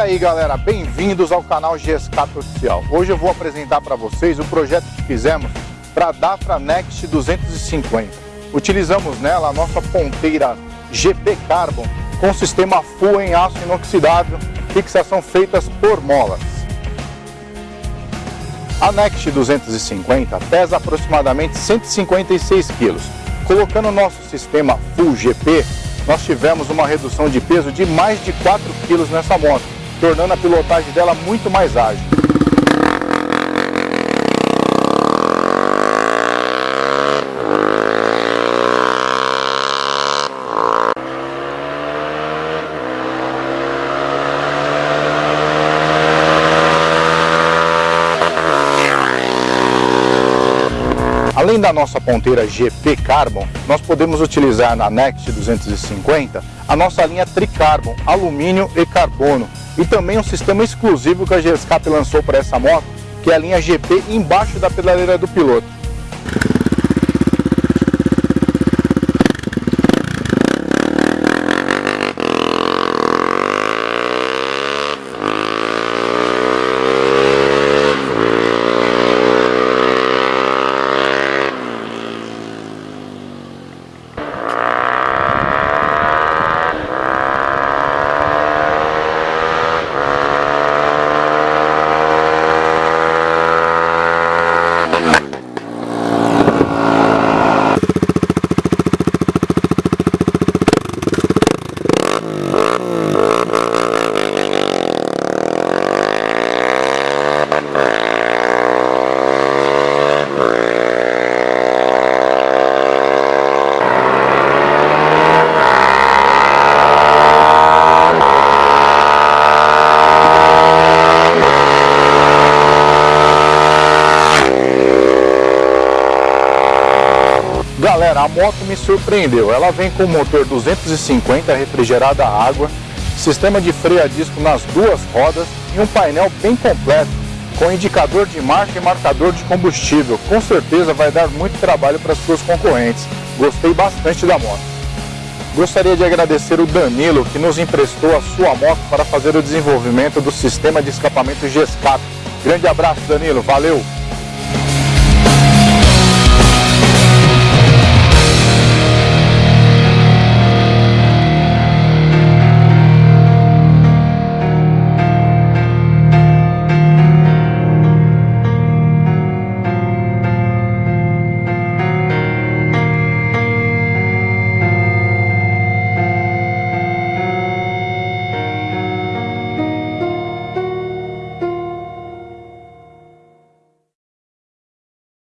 Aí galera, bem-vindos ao canal GSCAP Oficial. Hoje eu vou apresentar para vocês o projeto que fizemos para a Dafra Next 250. Utilizamos nela a nossa ponteira GP Carbon com sistema full em aço inoxidável, fixação feitas por molas. A Next 250 pesa aproximadamente 156 kg. Colocando o nosso sistema Full GP, nós tivemos uma redução de peso de mais de 4 kg nessa moto, tornando a pilotagem dela muito mais ágil. Além da nossa ponteira GP Carbon, nós podemos utilizar na Next 250 a nossa linha Tricarbon, alumínio e carbono, e também um sistema exclusivo que a GSCAP lançou para essa moto, que é a linha GP embaixo da pedaleira do piloto. Galera, a moto me surpreendeu. Ela vem com motor 250 refrigerada a água, sistema de freio a disco nas duas rodas e um painel bem completo, com indicador de marcha e marcador de combustível. Com certeza vai dar muito trabalho para as suas concorrentes. Gostei bastante da moto. Gostaria de agradecer o Danilo, que nos emprestou a sua moto para fazer o desenvolvimento do sistema de escapamento GESCAP. Grande abraço, Danilo. Valeu!